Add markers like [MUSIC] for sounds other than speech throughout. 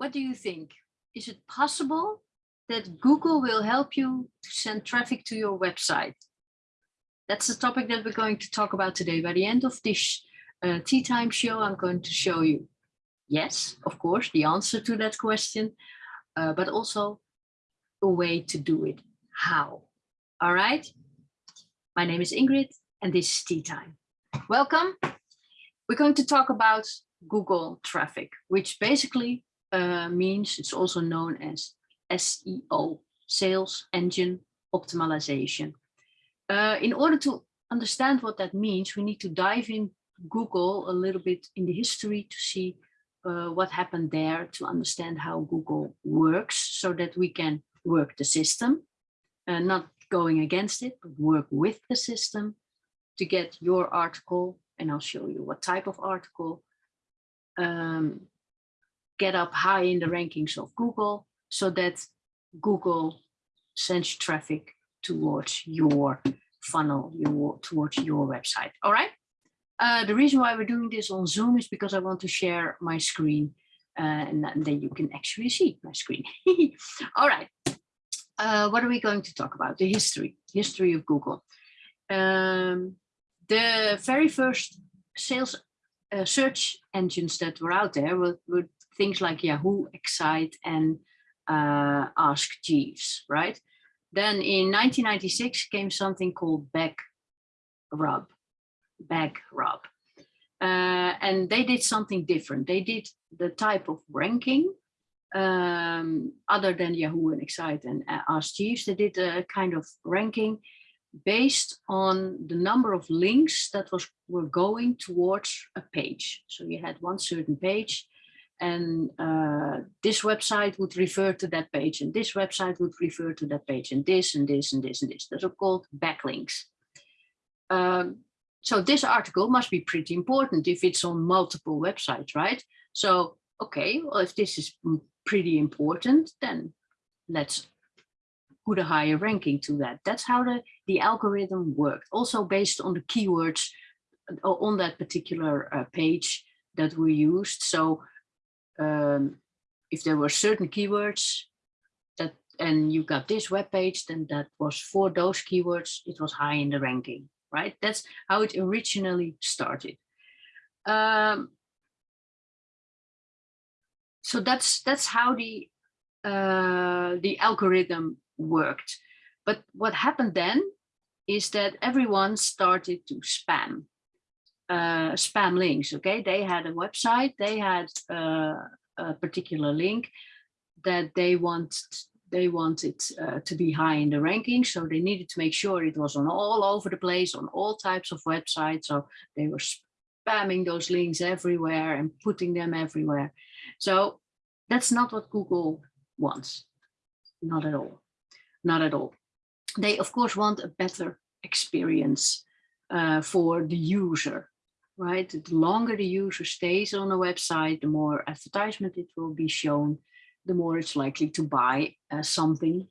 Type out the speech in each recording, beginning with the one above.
what do you think? Is it possible that Google will help you to send traffic to your website? That's the topic that we're going to talk about today. By the end of this uh, tea time show, I'm going to show you, yes, of course, the answer to that question, uh, but also a way to do it. How? All right. My name is Ingrid and this is tea time. Welcome. We're going to talk about Google traffic, which basically uh, means it's also known as SEO, Sales Engine Optimization. Uh, in order to understand what that means, we need to dive in Google a little bit in the history to see uh, what happened there to understand how Google works so that we can work the system, uh, not going against it, but work with the system to get your article. And I'll show you what type of article um, get up high in the rankings of Google so that Google sends traffic towards your funnel, your, towards your website. All right. Uh, the reason why we're doing this on Zoom is because I want to share my screen uh, and then you can actually see my screen. [LAUGHS] All right. Uh, what are we going to talk about? The history, history of Google. Um, the very first sales uh, search engines that were out there were, were things like Yahoo, Excite, and uh, Ask Jeeves, right? Then in 1996 came something called back BackRub, BackRub. Uh, and they did something different. They did the type of ranking um, other than Yahoo and Excite and uh, Ask Jeeves. They did a kind of ranking based on the number of links that was were going towards a page. So you had one certain page and uh, this website would refer to that page and this website would refer to that page and this and this and this and this. Those are called backlinks. Um, so this article must be pretty important if it's on multiple websites, right? So, okay, well, if this is pretty important, then let's put a higher ranking to that. That's how the, the algorithm worked. Also based on the keywords uh, on that particular uh, page that we used. So um, if there were certain keywords that and you got this web page, then that was for those keywords, it was high in the ranking, right? That's how it originally started. Um, so that's that's how the uh, the algorithm worked. But what happened then is that everyone started to spam uh, spam links. Okay, they had a website, they had uh, a particular link that they want they wanted uh, to be high in the ranking, so they needed to make sure it was on all over the place, on all types of websites. So they were spamming those links everywhere and putting them everywhere. So that's not what Google wants, not at all, not at all. They of course want a better experience uh, for the user right? The longer the user stays on a website, the more advertisement it will be shown, the more it's likely to buy uh, something.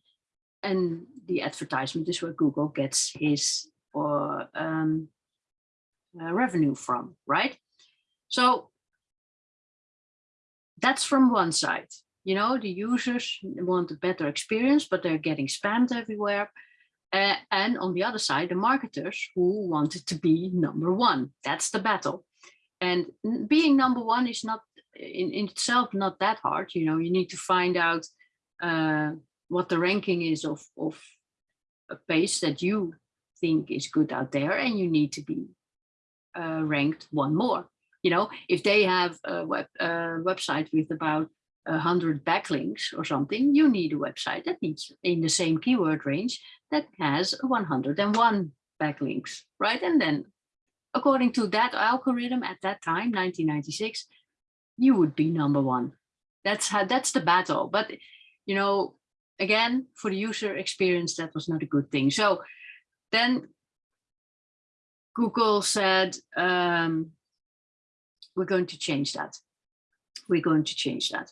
And the advertisement is where Google gets his or um, uh, revenue from, right? So that's from one side. You know, the users want a better experience, but they're getting spammed everywhere. Uh, and on the other side, the marketers who wanted to be number one. That's the battle. And being number one is not in, in itself not that hard. You know, you need to find out uh, what the ranking is of, of a page that you think is good out there and you need to be uh, ranked one more. You know, if they have a web, website with about 100 backlinks or something, you need a website that needs in the same keyword range that has 101 backlinks, right? And then according to that algorithm at that time, 1996, you would be number one. That's how that's the battle. But you know, again, for the user experience, that was not a good thing. So then Google said, um, we're going to change that. We're going to change that.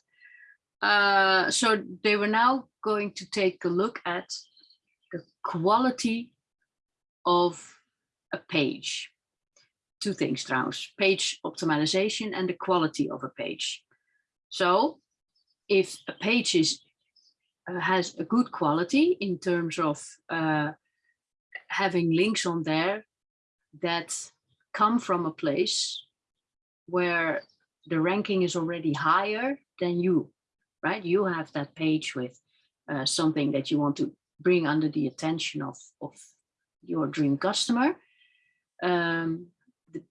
Uh, so they were now going to take a look at the quality of a page. Two things trouwens, page optimization and the quality of a page. So if a page is uh, has a good quality in terms of uh, having links on there that come from a place where the ranking is already higher than you, right? You have that page with uh, something that you want to bring under the attention of, of your dream customer. Um, the,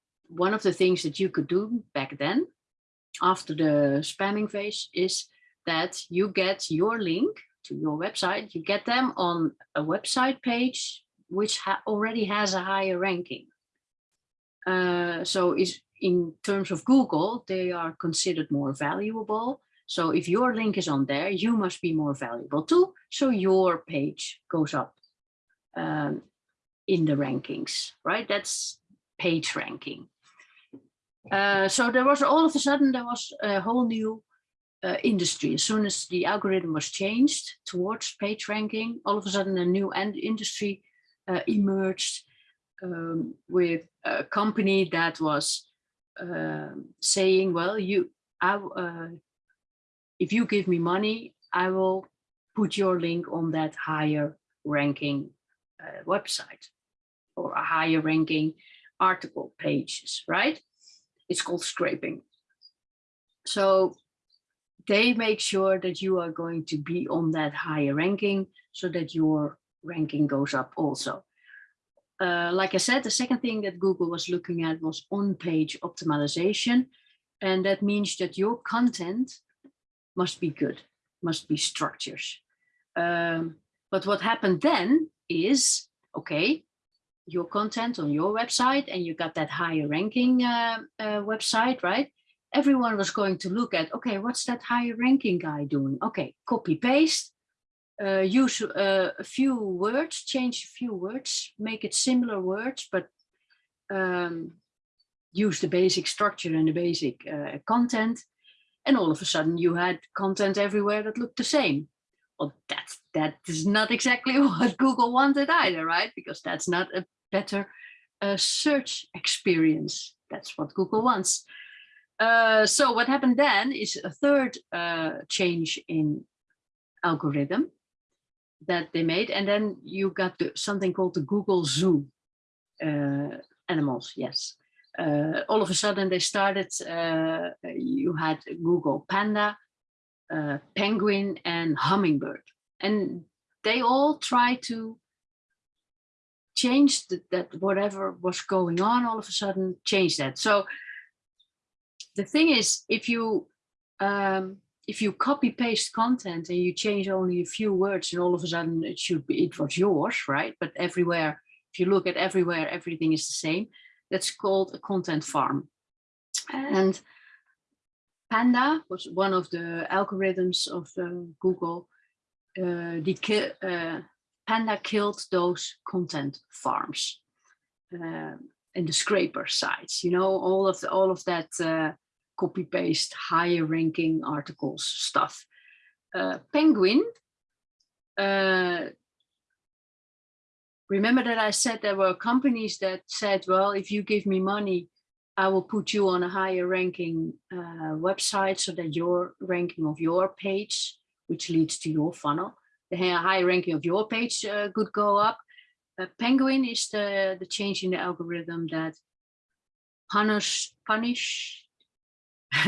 one of the things that you could do back then, after the spamming phase, is that you get your link to your website, you get them on a website page which ha already has a higher ranking. Uh, so is in terms of Google, they are considered more valuable. So if your link is on there, you must be more valuable too. So your page goes up um, in the rankings, right? That's page ranking. Uh, so there was all of a sudden, there was a whole new uh, industry. As soon as the algorithm was changed towards page ranking, all of a sudden a new end industry uh, emerged um, with a company that was uh, saying, well, you, I, if you give me money, I will put your link on that higher ranking uh, website or a higher ranking article pages, right? It's called scraping. So they make sure that you are going to be on that higher ranking so that your ranking goes up also. Uh, like I said, the second thing that Google was looking at was on-page optimization. And that means that your content must be good, must be structures. Um, but what happened then is, okay, your content on your website and you got that higher ranking uh, uh, website, right? everyone was going to look at, okay, what's that higher ranking guy doing? Okay, copy paste, uh, use uh, a few words, change a few words, make it similar words, but um, use the basic structure and the basic uh, content. And all of a sudden you had content everywhere that looked the same. Well, that's, that is not exactly [LAUGHS] what Google wanted either, right? Because that's not a better uh, search experience. That's what Google wants. Uh, so what happened then is a third uh, change in algorithm that they made. And then you got the, something called the Google Zoo uh, animals, yes. Uh, all of a sudden they started, uh, you had Google Panda, Penguin and Hummingbird. And they all try to change the, that whatever was going on all of a sudden change that. So the thing is, if you um, if you copy paste content and you change only a few words and all of a sudden it should be it was yours, right? But everywhere, if you look at everywhere, everything is the same. That's called a content farm. And Panda was one of the algorithms of uh, Google. Uh, the uh, Panda killed those content farms uh, and the scraper sites. You know all of the, all of that uh, copy paste higher ranking articles stuff. Uh, Penguin, uh, remember that I said there were companies that said, well, if you give me money, I will put you on a higher ranking uh, website so that your ranking of your page, which leads to your funnel, the higher ranking of your page uh, could go up. Uh, Penguin is the, the change in the algorithm that punish, punish [LAUGHS]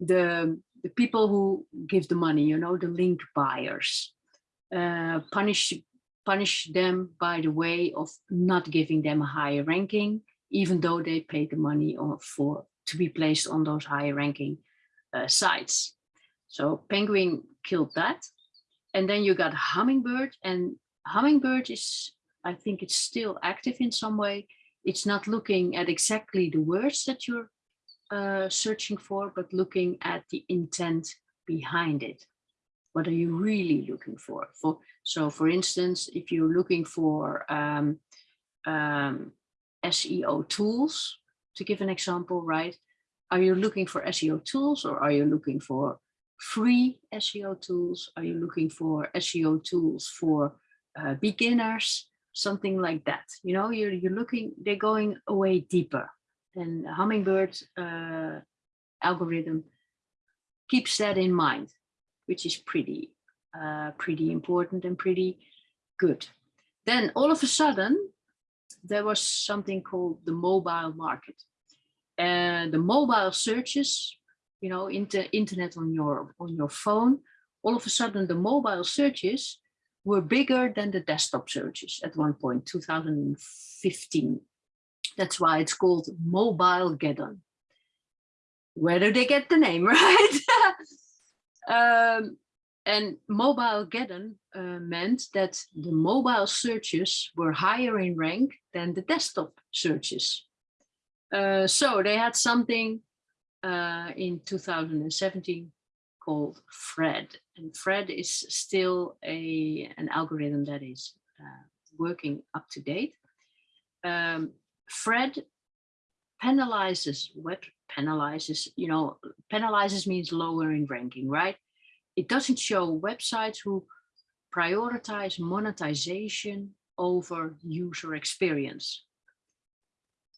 the, the people who give the money, you know, the link buyers, uh, punish, punish them by the way of not giving them a higher ranking, even though they paid the money for to be placed on those higher ranking uh, sites. So Penguin killed that. And then you got Hummingbird and Hummingbird is, I think it's still active in some way. It's not looking at exactly the words that you're uh, searching for, but looking at the intent behind it. What are you really looking for? For So for instance, if you're looking for um, um, SEO tools, to give an example, right? Are you looking for SEO tools or are you looking for free SEO tools? Are you looking for SEO tools for uh, beginners? Something like that. You know, you're, you're looking, they're going away deeper and Hummingbird uh, algorithm keeps that in mind. which is pretty, uh, pretty important and pretty good. Then all of a sudden, there was something called the mobile market. And the mobile searches, you know, inter internet on your on your phone, all of a sudden the mobile searches were bigger than the desktop searches at one point, 2015. That's why it's called Mobilegeddon. Where do they get the name, [LAUGHS] right? [LAUGHS] um, and Mobilegeddon uh, meant that the mobile searches were higher in rank than the desktop searches. Uh, so they had something uh, in 2017 called Fred. And Fred is still a, an algorithm that is uh, working up to date. Um, Fred penalizes, what penalizes, you know, penalizes means lower in ranking, right? It doesn't show websites who prioritize monetization over user experience.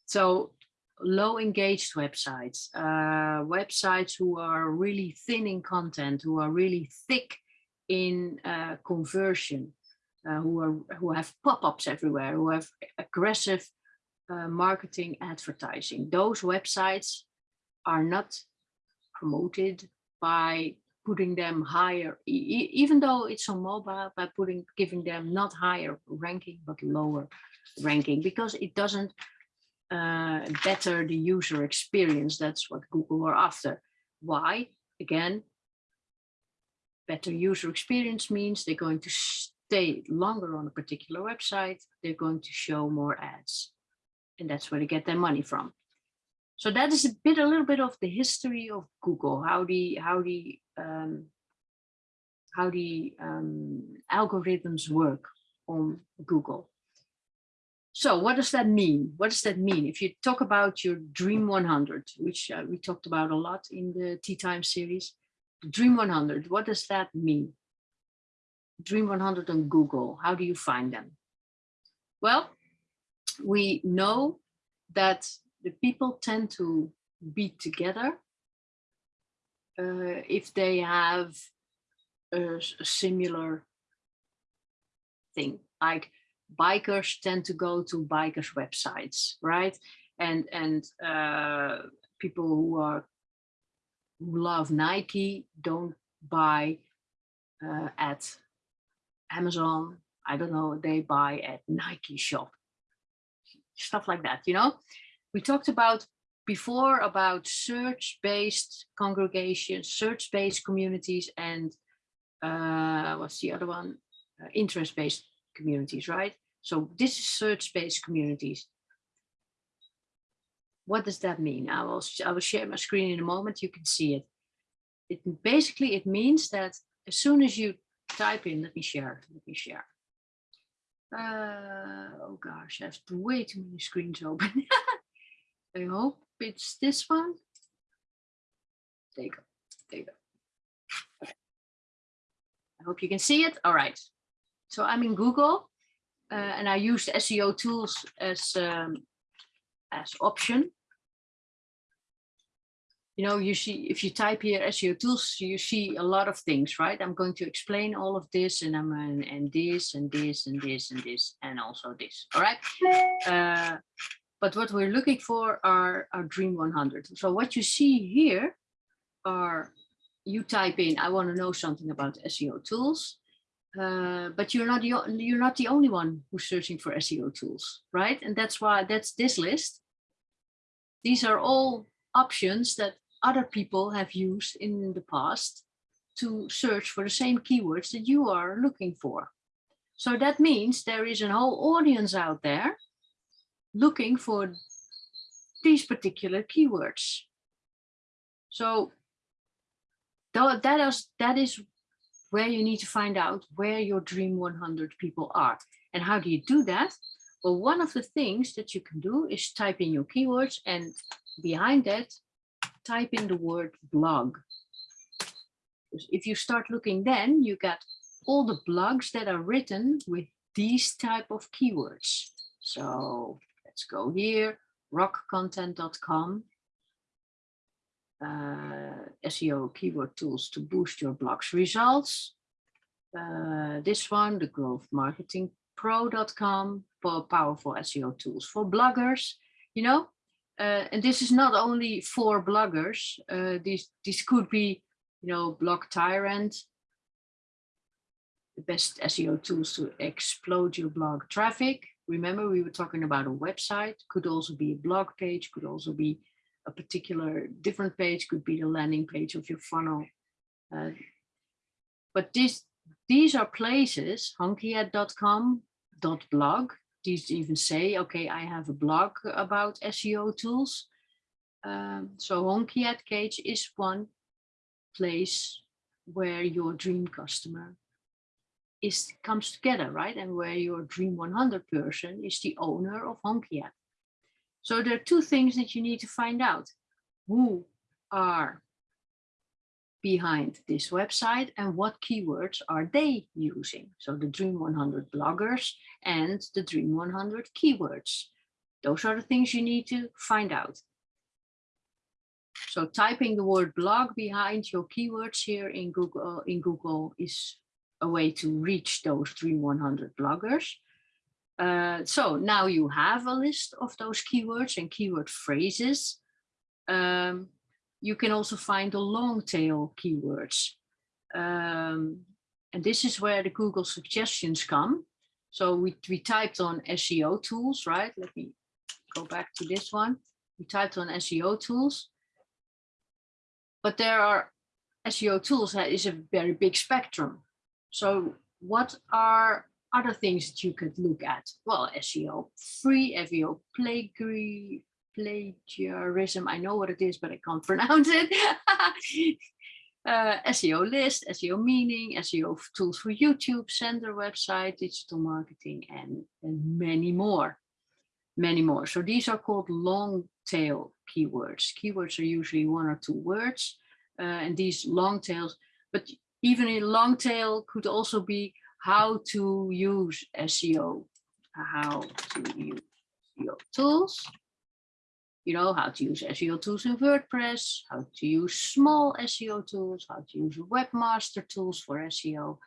So low engaged websites, uh, websites who are really thin in content, who are really thick in uh, conversion, uh, who are who have pop-ups everywhere, who have aggressive uh, marketing advertising. Those websites are not promoted by putting them higher, e even though it's on mobile, by putting giving them not higher ranking but lower ranking because it doesn't uh, better the user experience. That's what Google are after. Why? Again, better user experience means they're going to stay longer on a particular website. They're going to show more ads. And that's where they get their money from. So that is a bit, a little bit of the history of Google, how the, how the, um, how the um, algorithms work on Google. So what does that mean? What does that mean? If you talk about your Dream 100, which uh, we talked about a lot in the Tea Time series, Dream 100, what does that mean? Dream 100 on Google, how do you find them? Well, we know that the people tend to be together uh, if they have a, a similar thing, like bikers tend to go to bikers websites, right? And and uh, people who are who love Nike don't buy uh, at Amazon. I don't know. They buy at Nike shop, stuff like that. You know, we talked about before about search-based congregations, search-based communities, and uh, what's the other one? Uh, interest-based communities, right? So this is search-based communities. What does that mean? I will, I will share my screen in a moment, you can see it. It basically, it means that as soon as you type in, let me share, let me share. Uh, oh gosh, I have way too many screens open. [LAUGHS] I hope it's this one. There you go, there you go. Okay. I hope you can see it. All right. So I'm in Google uh, and I use SEO tools as um, as option. You know, you see, if you type here SEO tools, you see a lot of things, right? I'm going to explain all of this and I'm and, and this and this and this and this and also this. All right. Uh, but what we're looking for are our Dream 100. So what you see here are you type in, I want to know something about SEO tools. Uh, but you're not the, you're not the only one who's searching for SEO tools, right? And that's why that's this list. These are all options that other people have used in the past to search for the same keywords that you are looking for. So that means there is a whole audience out there looking for these particular keywords. So that is, that is where you need to find out where your dream 100 people are. And how do you do that? Well, one of the things that you can do is type in your keywords and behind that, type in the word blog. If you start looking then, you get all the blogs that are written with these type of keywords. So let's go here, rockcontent.com, uh, SEO keyword tools to boost your blog's results. Uh, this one, the for powerful SEO tools for bloggers, you know, uh, and this is not only for bloggers. Uh, these, these could be, you know, Blog Tyrant, the best SEO tools to explode your blog traffic. Remember, we were talking about a website, could also be a blog page, could also be a particular different page, could be the landing page of your funnel. Uh, but this, these are places, honkyhead.com, .blog, these even say, okay, I have a blog about SEO tools. Um, so Honky Head Cage is one place where your dream customer is comes together, right? And where your Dream 100 person is the owner of Honky Head. So there are two things that you need to find out. Who are behind this website and what keywords are they using? So the Dream 100 bloggers and the Dream 100 keywords. Those are the things you need to find out. So typing the word blog behind your keywords here in Google, in Google is a way to reach those Dream 100 bloggers. Uh, so now you have a list of those keywords and keyword phrases. Um, you can also find the long tail keywords. Um, and this is where the Google suggestions come. So we, we typed on SEO tools, right? Let me go back to this one. We typed on SEO tools. But there are SEO tools that is a very big spectrum. So what are other things that you could look at? Well, SEO free, SEO plagiarism. I know what it is, but I can't [LAUGHS] pronounce it. [LAUGHS] uh, SEO list, SEO meaning, SEO tools for YouTube, sender website, digital marketing, and, and many more, many more. So these are called long tail keywords. Keywords are usually one or two words, uh, and these long tails, but even in long tail could also be how to use SEO, how to use SEO tools, you know, how to use SEO tools in WordPress, how to use small SEO tools, how to use webmaster tools for SEO.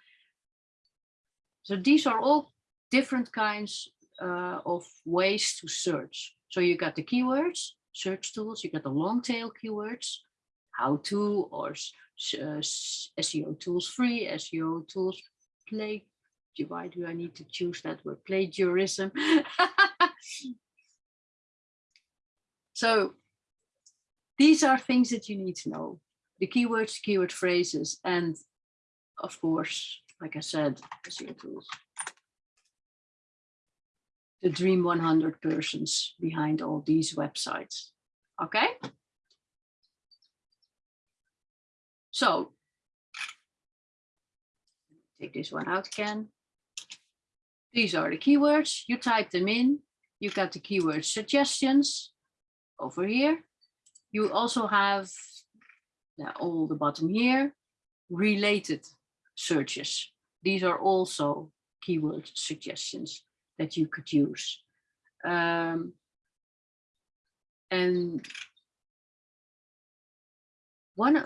So these are all different kinds uh, of ways to search. So you got the keywords, search tools, you got the long tail keywords, how to or uh, SEO tools free, SEO tools play. Why do I need to choose that word? Plagiarism. [LAUGHS] so these are things that you need to know. The keywords, keyword phrases, and of course, like I said, SEO tools. The dream 100 persons behind all these websites. Okay. So take this one out again. These are the keywords. You type them in. You got the keyword suggestions over here. You also have all the bottom here, related searches. These are also keyword suggestions that you could use. Um, and one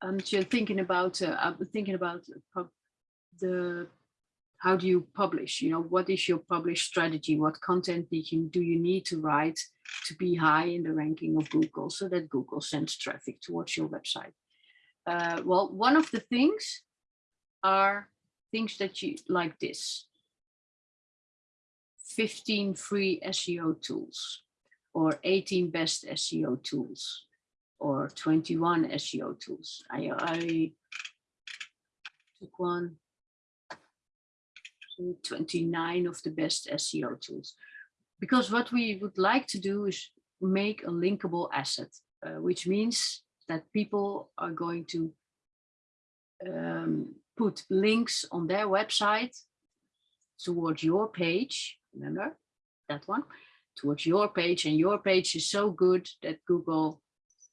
I'm just thinking about uh, I'm thinking about the how do you publish? You know what is your publish strategy? What content do you, do you need to write to be high in the ranking of Google so that Google sends traffic towards your website? Uh, well one of the things are things that you like this. 15 free SEO tools or 18 best SEO tools or 21 SEO tools. I, I took one, 29 of the best SEO tools. Because what we would like to do is make a linkable asset, uh, which means that people are going to um, put links on their website towards your page, remember that one, towards your page and your page is so good that Google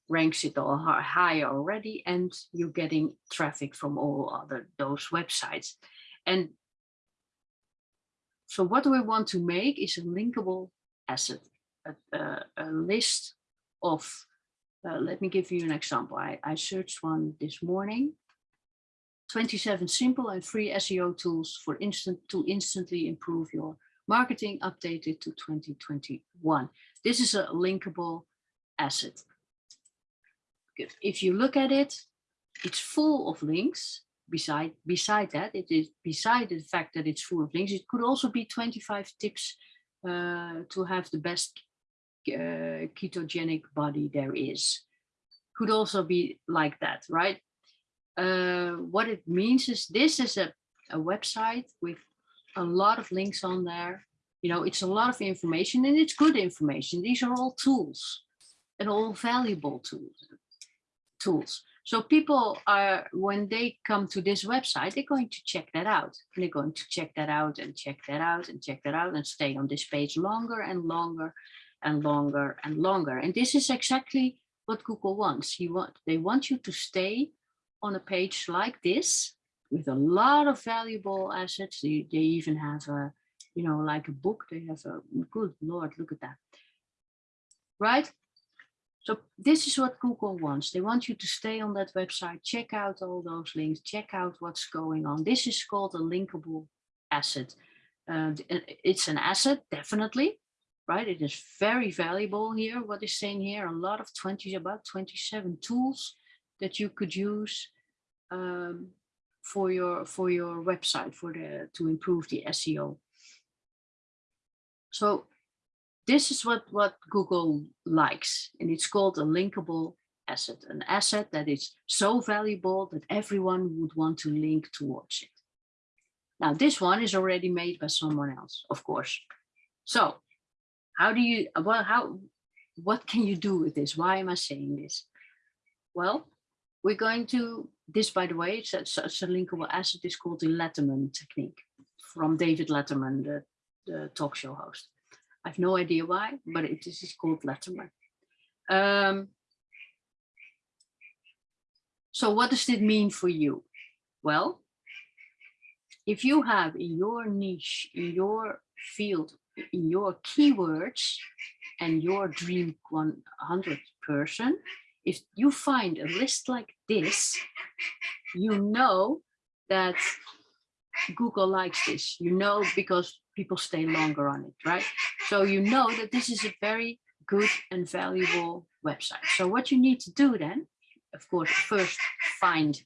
ranks it all high already and you're getting traffic from all other those websites and so what we want to make is a linkable asset a, a, a list of Uh, let me give you an example. I, I searched one this morning. 27 simple and free SEO tools for instant to instantly improve your marketing updated to 2021. This is a linkable asset. If you look at it, it's full of links. Beside, beside that, it is beside the fact that it's full of links, it could also be 25 tips uh, to have the best uh, ketogenic body there is. Could also be like that, right? Uh, what it means is this is a, a website with a lot of links on there. You know, it's a lot of information and it's good information. These are all tools and all valuable tools. Tools. So people are, when they come to this website, they're going to check that out. And they're going to check that out and check that out and check that out and stay on this page longer and longer and longer and longer. And this is exactly what Google wants. He want, they want you to stay on a page like this with a lot of valuable assets. They, they even have a, you know, like a book. They have a, good Lord, look at that. Right? So this is what Google wants. They want you to stay on that website, check out all those links, check out what's going on. This is called a linkable asset. Uh, it's an asset, definitely, right? It is very valuable here. What is saying here? A lot of 20, about 27 tools that you could use um, for your for your website for the to improve the SEO. So this is what, what Google likes, and it's called a linkable asset, an asset that is so valuable that everyone would want to link towards it. Now, this one is already made by someone else, of course. So how do you, well, how, what can you do with this? Why am I saying this? Well, we're going to, this, by the way, it's a, linkable asset is called the Letterman technique from David Letterman, the, the talk show host. I have no idea why, but it is called Letterman. Um, so what does it mean for you? Well, if you have in your niche, in your field, in your keywords and your dream 100 person, if you find a list like this, you know that Google likes this, you know, because people stay longer on it, right? So you know that this is a very good and valuable website. So what you need to do then, of course, first find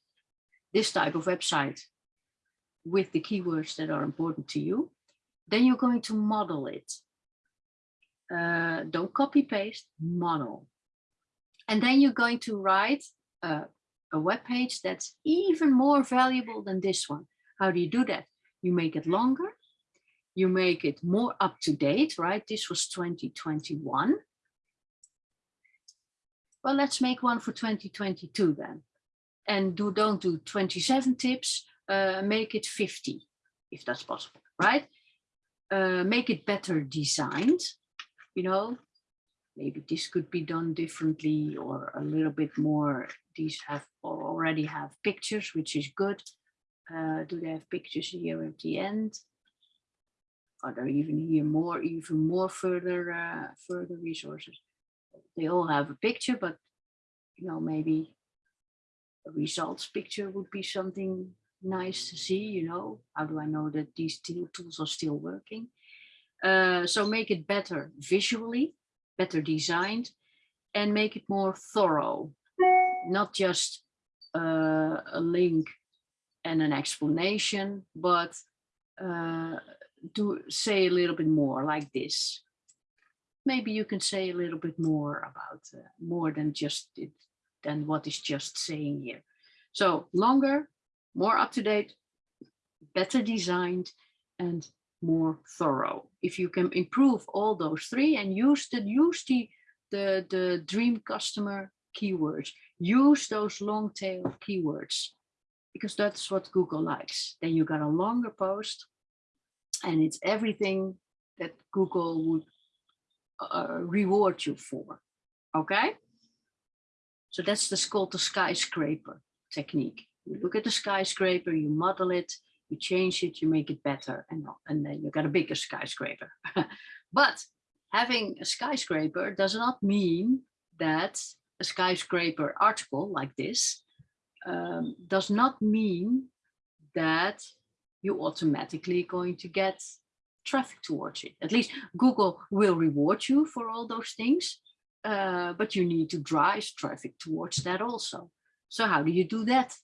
this type of website with the keywords that are important to you. Then you're going to model it. Uh, don't copy paste, model. And then you're going to write a, a web page that's even more valuable than this one. How do you do that? You make it longer you make it more up to date, right? This was 2021. Well, let's make one for 2022 then. And do don't do 27 tips, uh, make it 50, if that's possible, right? Uh, make it better designed, you know, maybe this could be done differently or a little bit more. These have already have pictures, which is good. Uh, do they have pictures here at the end? Are there even here more, even more further, uh, further resources? They all have a picture, but you know, maybe a results picture would be something nice to see, you know, how do I know that these tools are still working? Uh, so make it better visually, better designed, and make it more thorough, not just uh, a link and an explanation, but uh, to say a little bit more like this. Maybe you can say a little bit more about uh, more than just it, than what is just saying here. So longer, more up to date, better designed, and more thorough. If you can improve all those three and use the use the the, the dream customer keywords, use those long tail keywords because that's what Google likes. Then you got a longer post and it's everything that Google would uh, reward you for. Okay. So that's the called the skyscraper technique. You look at the skyscraper, you model it, you change it, you make it better, and, and then you got a bigger skyscraper. [LAUGHS] but having a skyscraper does not mean that a skyscraper article like this um, does not mean that you automatically going to get traffic towards it. At least Google will reward you for all those things, uh, but you need to drive traffic towards that also. So how do you do that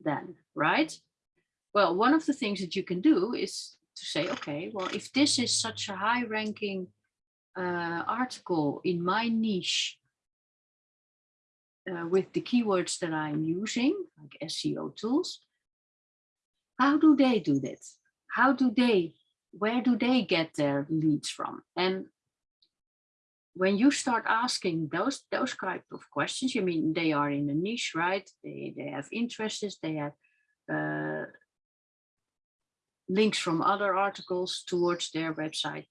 then, right? Well, one of the things that you can do is to say, okay, well, if this is such a high ranking uh, article in my niche uh, with the keywords that I'm using, like SEO tools, how do they do that? How do they, where do they get their leads from? And when you start asking those those type of questions, you mean they are in a niche, right? They they have interests, they have uh, links from other articles towards their website.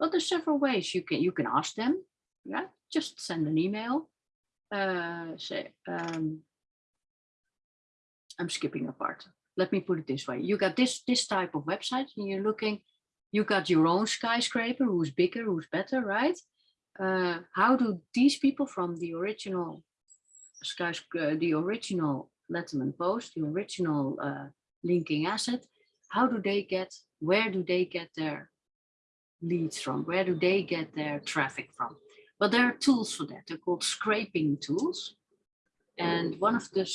Well, there's several ways you can you can ask them. Yeah, just send an email. Uh, say, um, I'm skipping a part. Let me put it this way: you got this this type of website, and you're looking. You got your own skyscraper, who's bigger, who's better, right? Uh, how do these people from the original skyscraper, uh, the original Letterman post, the original uh, linking asset, how do they get, where do they get their leads from? Where do they get their traffic from? Well, there are tools for that. They're called scraping tools. And one of the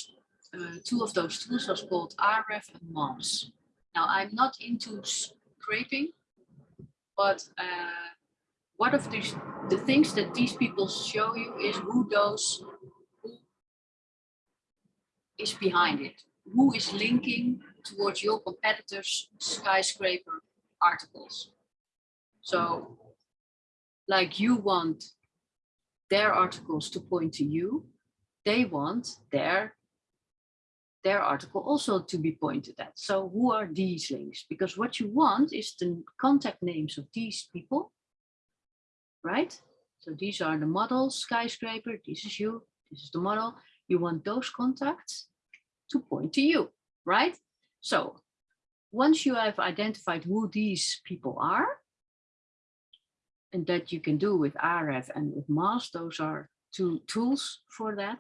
uh, two of those tools was called Ahrefs and Moz. Now, I'm not into scraping, but uh, one of the things that these people show you is who those, who is behind it, who is linking towards your competitors' skyscraper articles. So like you want their articles to point to you, they want their their article also to be pointed at. So who are these links? Because what you want is the contact names of these people, right? So these are the models, skyscraper, this is you, this is the model. You want those contacts to point to you, right? So once you have identified who these people are, and that you can do with Ahrefs and with Moz, those are two tools for that,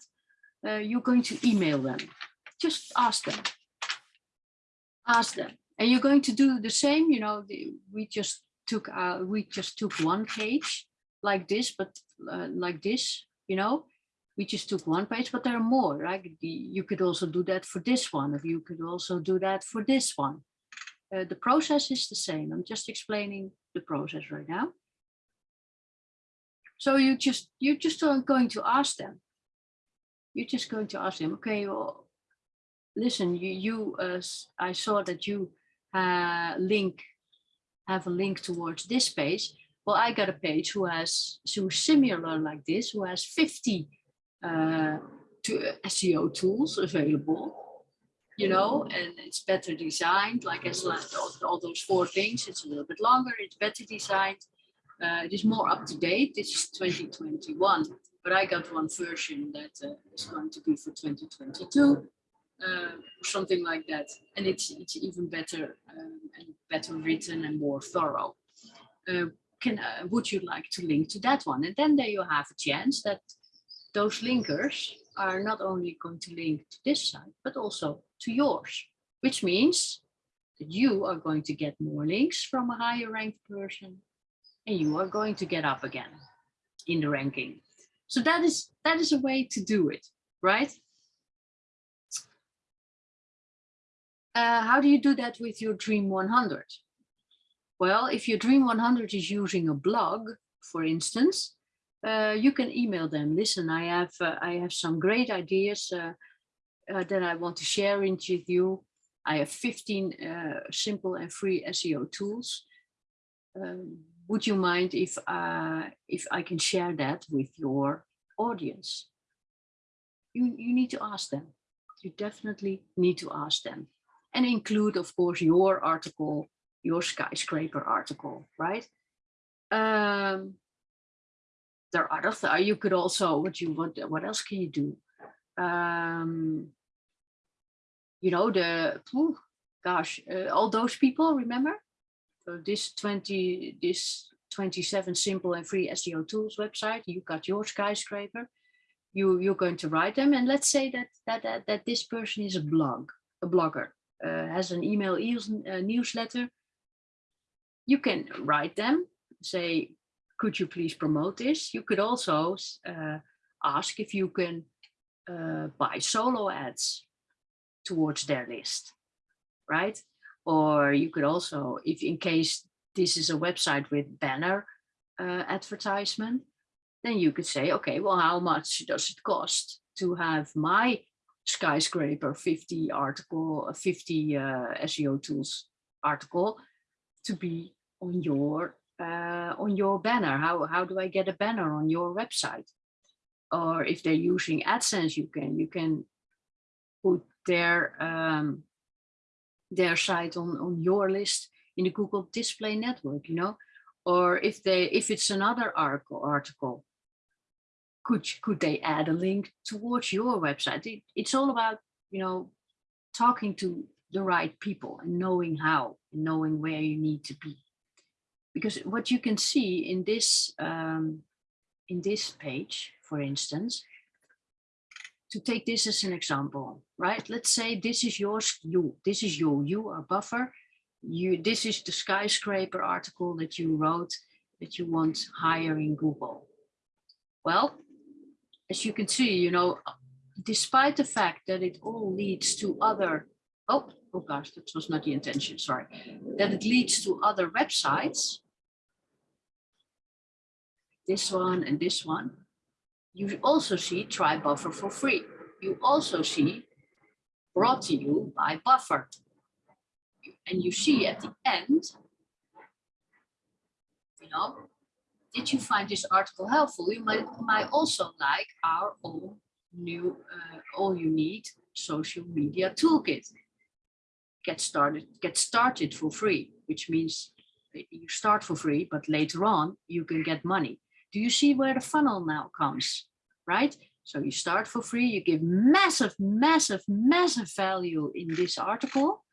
uh, you're going to email them. Just ask them. Ask them. And you're going to do the same, you know, the, we just took uh, we just took one page like this, but uh, like this, you know, we just took one page, but there are more, right? You could also do that for this one, or you could also do that for this one. Uh, the process is the same. I'm just explaining the process right now. So you just you just going to ask them. You're just going to ask them, okay, well, listen, you you uh, I saw that you uh, link have a link towards this page. Well, I got a page who has so similar like this, who has 50 uh, to SEO tools available, you know, and it's better designed, like as all, all those four things, it's a little bit longer, it's better designed, uh, it is more up to date, this is 2021, but I got one version that uh, is going to be for 2022, uh, something like that. And it's, it's even better um, and better written and more thorough. Uh, can, uh, would you like to link to that one? And then there you have a chance that those linkers are not only going to link to this site, but also to yours, which means that you are going to get more links from a higher ranked person and you are going to get up again in the ranking. So that is that is a way to do it, right? Uh, how do you do that with your Dream 100? Well, if your Dream 100 is using a blog, for instance, uh, you can email them. Listen, I have uh, I have some great ideas uh, uh that I want to share with you. I have 15 uh, simple and free SEO tools. Um, would you mind if if I can share that with your audience? You you need to ask them. You definitely need to ask them, and include, of course, your article, your skyscraper article, right? Um, there are other th you could also what you what what else can you do? Um you know the gosh uh, all those people remember? So this 20 this 27 simple and free seo tools website you got your skyscraper. You you're going to write them and let's say that that that, that this person is a blog a blogger has an email uh, newsletter you can write them. Say could you please promote this? You could also uh, ask if you can buy solo ads towards their list right? Or you could also if in case this is a website with banner uh, advertisement then you could say, okay, well, how much does it cost to have my skyscraper 50 article, 50 uh, SEO tools article to be on your uh, on your banner? How how do I get a banner on your website? Or if they're using AdSense, you can you can put their um, their site on on your list in the Google Display Network. You know, or if they if it's another article article could could they add a link towards your website? It, it's all about you know talking to the right people and knowing how and knowing where you need to be. Because what you can see in this um, in this page for instance to take this as an example right? Let's say this is yours you this is your you are buffer. You this is the skyscraper article that you wrote that you want higher in google. Well as you can see, you know, despite the fact that it all leads to other, oh, oh gosh, that was not the intention, sorry, that it leads to other websites, this one and this one, you also see try buffer for free. You also see brought to you by buffer. And you see at the end, you know, did you find this article helpful? You might, might also like our own new, uh, all you need social media toolkit. Get started, get started for free, which means you start for free, but later on you can get money. Do you see where the funnel now comes, right? So you start for free, you give massive, massive, massive value in this article.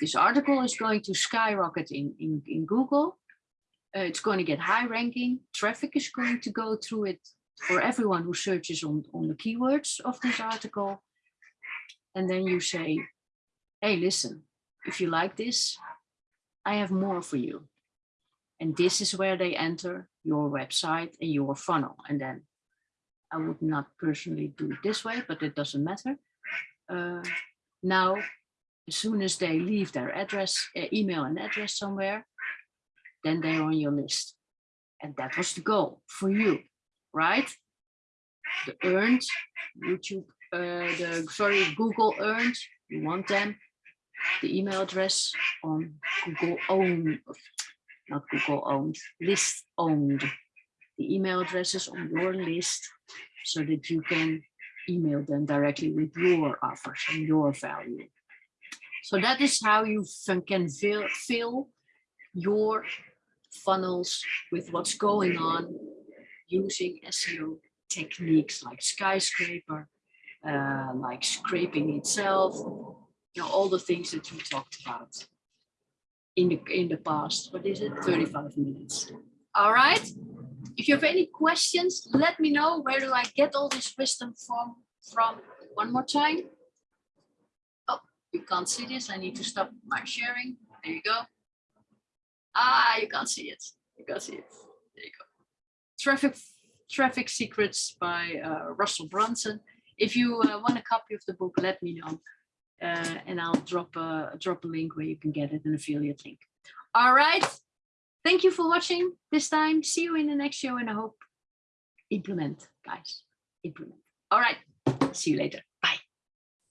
This article is going to skyrocket in, in, in Google uh, it's going to get high ranking. Traffic is going to go through it for everyone who searches on, on the keywords of this article. And then you say, hey, listen, if you like this, I have more for you. And this is where they enter your website and your funnel. And then I would not personally do it this way, but it doesn't matter. Uh, now, as soon as they leave their address, uh, email and address somewhere, then they're on your list. And that was the goal for you, right? The earned YouTube, uh, the sorry, Google earned, you want them, the email address on Google owned, not Google owned, list owned, the email addresses on your list so that you can email them directly with your offers and your value. So that is how you can fill, fill your funnels with what's going on using SEO techniques like skyscraper, uh, like scraping itself, you know, all the things that we talked about in the in the past. What is it? 35 minutes. All right. If you have any questions, let me know. Where do I get all this wisdom from? From one more time. Oh, you can't see this. I need to stop my sharing. There you go. Ah, you can't see it. You can't see it. There you go. Traffic Traffic Secrets by uh, Russell Brunson. If you uh, want a copy of the book, let me know. Uh, and I'll drop a drop a link where you can get it, an affiliate link. All right. Thank you for watching this time. See you in the next show and I hope implement, guys. Implement. All right. See you later.